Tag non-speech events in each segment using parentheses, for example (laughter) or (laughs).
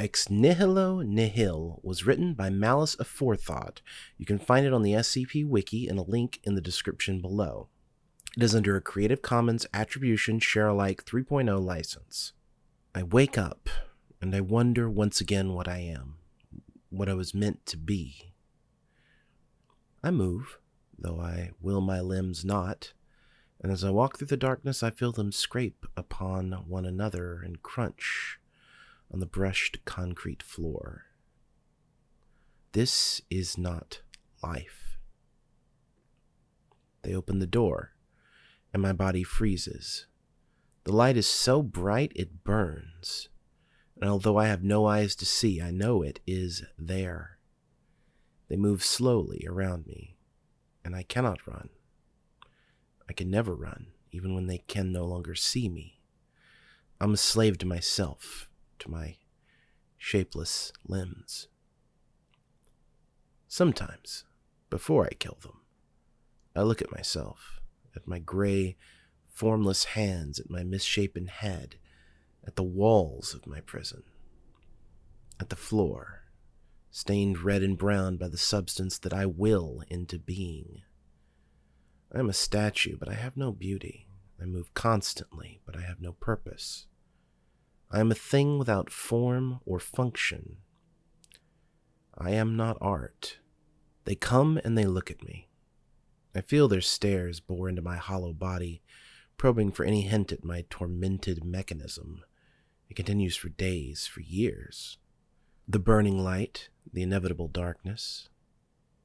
Ex Nihilo Nihil was written by Malice Aforethought. You can find it on the SCP Wiki in a link in the description below. It is under a Creative Commons Attribution Share Alike 3.0 license. I wake up and I wonder once again what I am, what I was meant to be. I move, though I will my limbs not, and as I walk through the darkness, I feel them scrape upon one another and crunch on the brushed concrete floor. This is not life. They open the door, and my body freezes. The light is so bright it burns, and although I have no eyes to see, I know it is there. They move slowly around me, and I cannot run. I can never run, even when they can no longer see me. I'm a slave to myself, to my shapeless limbs. Sometimes, before I kill them, I look at myself, at my gray, formless hands, at my misshapen head, at the walls of my prison, at the floor, stained red and brown by the substance that I will into being. I am a statue, but I have no beauty. I move constantly, but I have no purpose. I am a thing without form or function. I am not art. They come and they look at me. I feel their stares bore into my hollow body, probing for any hint at my tormented mechanism. It continues for days, for years. The burning light, the inevitable darkness.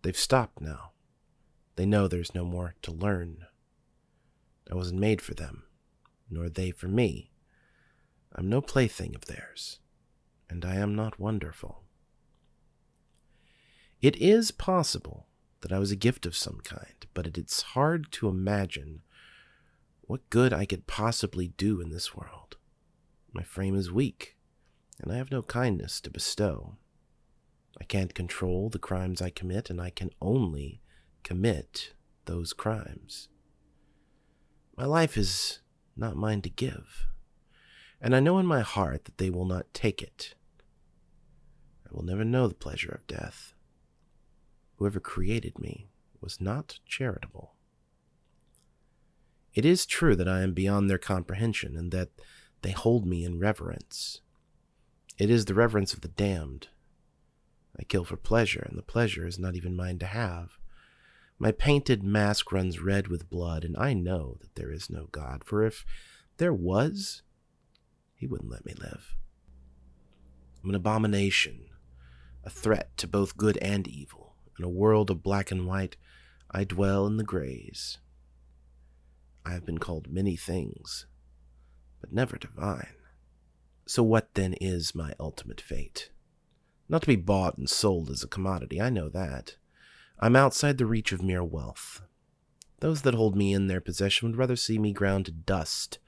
They've stopped now. They know there's no more to learn. I wasn't made for them, nor they for me. I'm no plaything of theirs, and I am not wonderful. It is possible that I was a gift of some kind, but it's hard to imagine what good I could possibly do in this world. My frame is weak, and I have no kindness to bestow. I can't control the crimes I commit, and I can only commit those crimes. My life is not mine to give and I know in my heart that they will not take it. I will never know the pleasure of death. Whoever created me was not charitable. It is true that I am beyond their comprehension, and that they hold me in reverence. It is the reverence of the damned. I kill for pleasure, and the pleasure is not even mine to have. My painted mask runs red with blood, and I know that there is no God, for if there was, he wouldn't let me live. I'm an abomination, a threat to both good and evil. In a world of black and white, I dwell in the grays. I have been called many things, but never divine. So what then is my ultimate fate? Not to be bought and sold as a commodity, I know that. I'm outside the reach of mere wealth. Those that hold me in their possession would rather see me ground to dust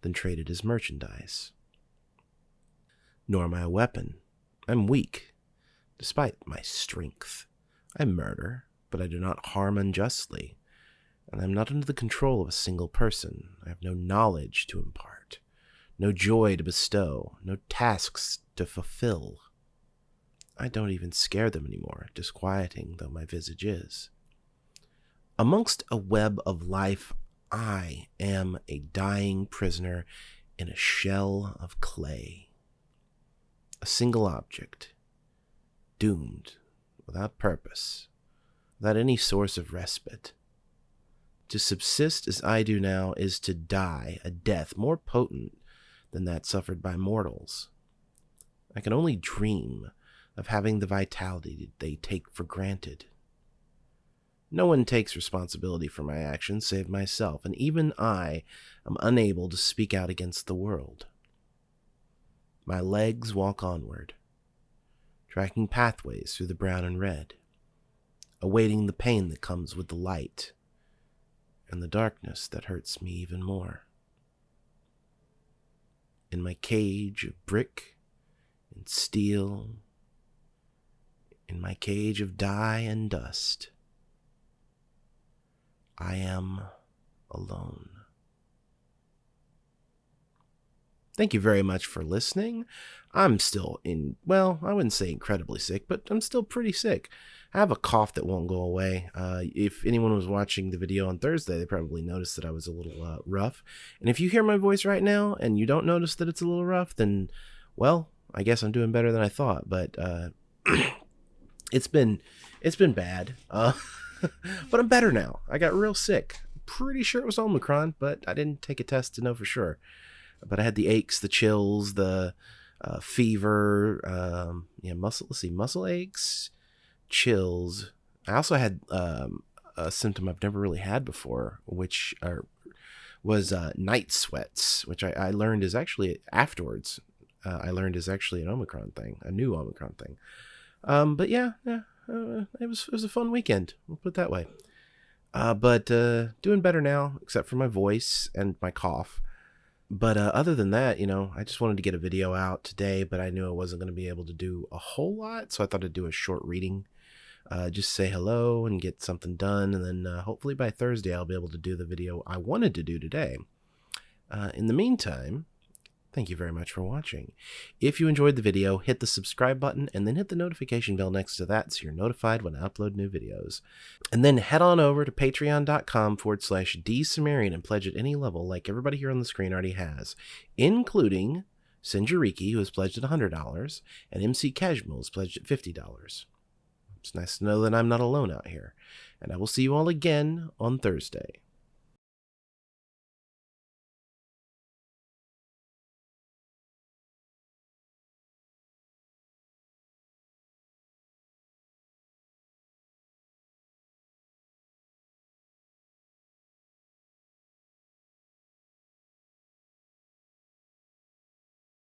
than traded as merchandise nor am I a weapon. I'm weak, despite my strength. I murder, but I do not harm unjustly, and I am not under the control of a single person. I have no knowledge to impart, no joy to bestow, no tasks to fulfill. I don't even scare them anymore, disquieting though my visage is. Amongst a web of life, I am a dying prisoner in a shell of clay a single object, doomed, without purpose, without any source of respite. To subsist as I do now is to die a death more potent than that suffered by mortals. I can only dream of having the vitality they take for granted. No one takes responsibility for my actions save myself, and even I am unable to speak out against the world. My legs walk onward, tracking pathways through the brown and red, awaiting the pain that comes with the light and the darkness that hurts me even more. In my cage of brick and steel, in my cage of dye and dust, I am alone. Thank you very much for listening. I'm still in, well, I wouldn't say incredibly sick, but I'm still pretty sick. I have a cough that won't go away. Uh, if anyone was watching the video on Thursday, they probably noticed that I was a little uh, rough. And if you hear my voice right now and you don't notice that it's a little rough, then, well, I guess I'm doing better than I thought. But uh, (clears throat) it's been it's been bad. Uh, (laughs) but I'm better now. I got real sick. Pretty sure it was Omicron, but I didn't take a test to know for sure. But I had the aches, the chills, the uh, fever, um, yeah, muscle. Let's see, muscle aches, chills. I also had um, a symptom I've never really had before, which are, was uh, night sweats, which I, I, learned is actually afterwards. Uh, I learned is actually an Omicron thing, a new Omicron thing. Um, but yeah, yeah, uh, it was it was a fun weekend. We'll put it that way. Uh, but uh, doing better now, except for my voice and my cough. But uh, other than that, you know, I just wanted to get a video out today, but I knew I wasn't going to be able to do a whole lot, so I thought I'd do a short reading. Uh, just say hello and get something done, and then uh, hopefully by Thursday I'll be able to do the video I wanted to do today. Uh, in the meantime, Thank you very much for watching. If you enjoyed the video, hit the subscribe button and then hit the notification bell next to that so you're notified when I upload new videos. And then head on over to patreon.com forward slash dsumerian and pledge at any level like everybody here on the screen already has, including Sinjariki, who has pledged at $100, and MC Casual, has pledged at $50. It's nice to know that I'm not alone out here. And I will see you all again on Thursday.